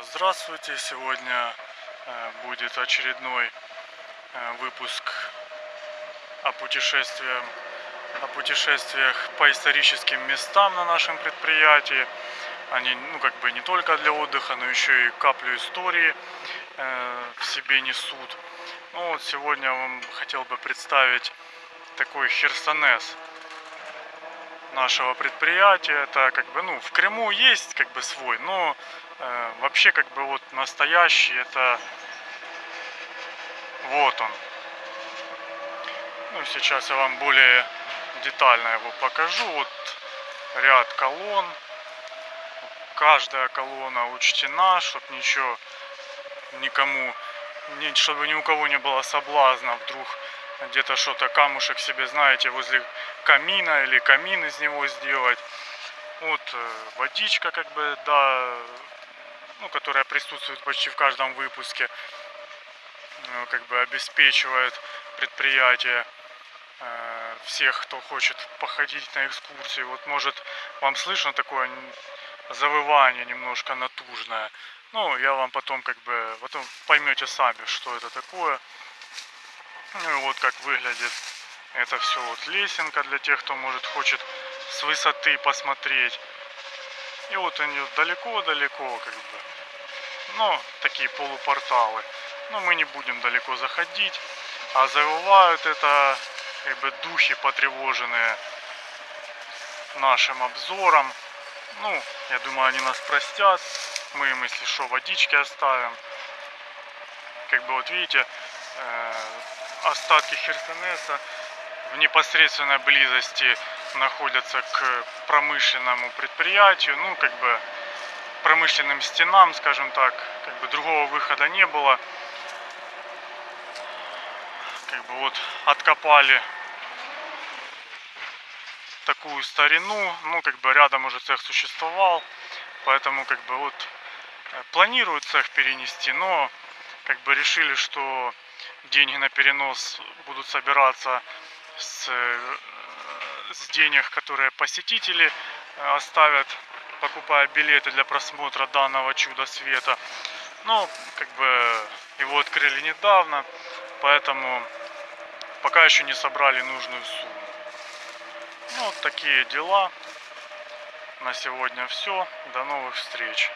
Здравствуйте! Сегодня э, будет очередной э, выпуск о путешествиях, о путешествиях по историческим местам на нашем предприятии. Они, ну, как бы не только для отдыха, но еще и каплю истории э, в себе несут. Ну, вот сегодня я вам хотел бы представить такой Херсонес нашего предприятия. Это как бы, ну, в Крыму есть как бы свой, но э, вообще как бы вот настоящий это вот он. Ну, сейчас я вам более детально его покажу. Вот ряд колонн. Каждая колонна учтена, чтобы ничего никому, чтобы ни у кого не было соблазна вдруг где-то что-то камушек себе, знаете, возле камина или камин из него сделать. Вот э, водичка, как бы, да, ну, которая присутствует почти в каждом выпуске, ну, как бы обеспечивает предприятие э, всех, кто хочет походить на экскурсии. Вот может вам слышно такое завывание немножко натужное. Ну, я вам потом как бы, потом поймете сами, что это такое. Ну и вот как выглядит это все вот лесенка для тех, кто может хочет с высоты посмотреть. И вот они далеко-далеко как бы. Ну, такие полупорталы. Но мы не будем далеко заходить. А завывают это как бы духи потревоженные нашим обзором. Ну, я думаю, они нас простят. Мы им, если что, водички оставим. Как бы вот видите, э, остатки Херсонеса в непосредственной близости находятся к промышленному предприятию, ну, как бы промышленным стенам, скажем так, как бы другого выхода не было. Как бы вот откопали такую старину, ну, как бы рядом уже цех существовал, поэтому, как бы, вот э, планируют цех перенести, но, как бы, решили, что деньги на перенос будут собираться с, э, с денег, которые посетители э, оставят, покупая билеты для просмотра данного чуда света. Ну, как бы его открыли недавно, поэтому пока еще не собрали нужную сумму. Ну, вот такие дела. На сегодня все. До новых встреч.